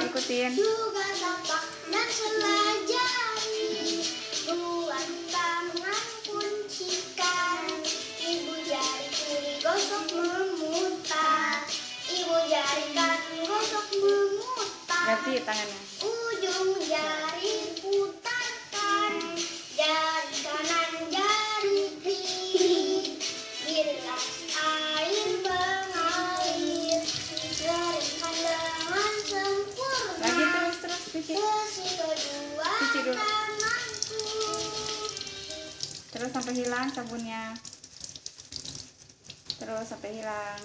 lanjutin juga tapak dan selajari buat tangan kuncikan ibu jari kiri gosok memutar ibu jari kanan gosok memutar ganti tangannya. Ujung jari putarkan jari kanan jari kiri. Bilas cuci Bersih kedua Cuci dulu. terus sampai hilang sabunnya. Terus sampai hilang